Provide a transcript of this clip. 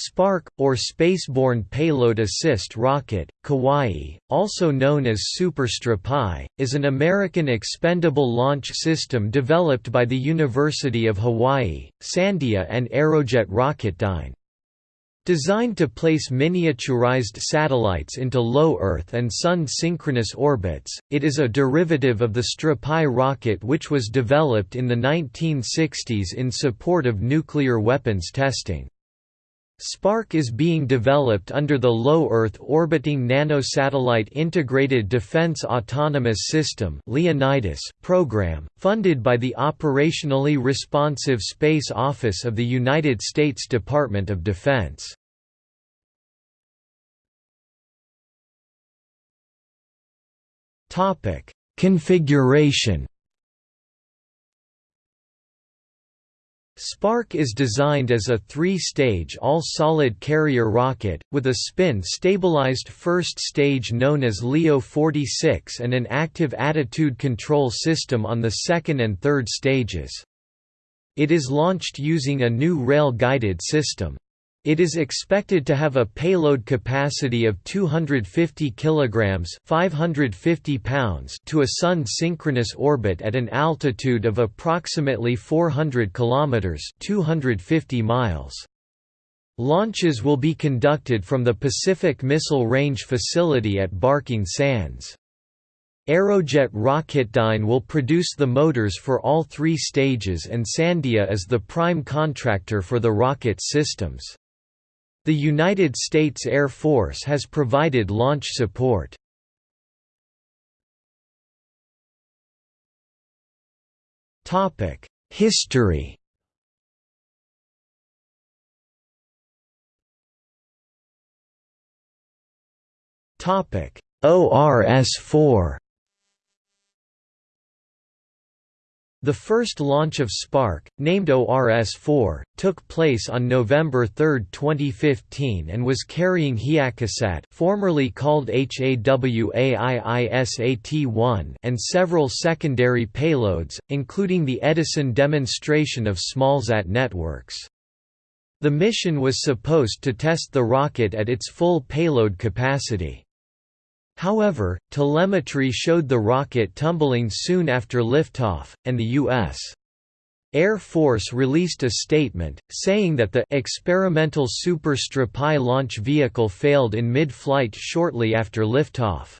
Spark, or Spaceborne Payload Assist Rocket, Kauai, also known as Super Strypi, is an American expendable launch system developed by the University of Hawaii, Sandia and Aerojet Rocketdyne. Designed to place miniaturized satellites into low Earth and Sun synchronous orbits, it is a derivative of the Strypi rocket which was developed in the 1960s in support of nuclear weapons testing. Spark is being developed under the Low Earth Orbiting Nanosatellite Integrated Defense Autonomous System (Leonidas) program, funded by the Operationally Responsive Space Office of the United States Department of Defense. Configuration Spark is designed as a three-stage all-solid carrier rocket, with a spin-stabilized first stage known as LEO 46 and an active attitude control system on the second and third stages. It is launched using a new rail-guided system. It is expected to have a payload capacity of 250 kilograms, 550 pounds to a sun synchronous orbit at an altitude of approximately 400 kilometers, 250 miles. Launches will be conducted from the Pacific Missile Range facility at Barking Sands. Aerojet Rocketdyne will produce the motors for all three stages and Sandia is the prime contractor for the rocket systems. The United States Air Force has provided launch support. History ORS-4 The first launch of Spark, named ORS-4, took place on November 3, 2015 and was carrying HiakaSat formerly called HAWAIISAT-1 and several secondary payloads, including the Edison demonstration of smallsat networks. The mission was supposed to test the rocket at its full payload capacity. However, telemetry showed the rocket tumbling soon after liftoff, and the U.S. Air Force released a statement, saying that the experimental Super Strypi launch vehicle failed in mid-flight shortly after liftoff.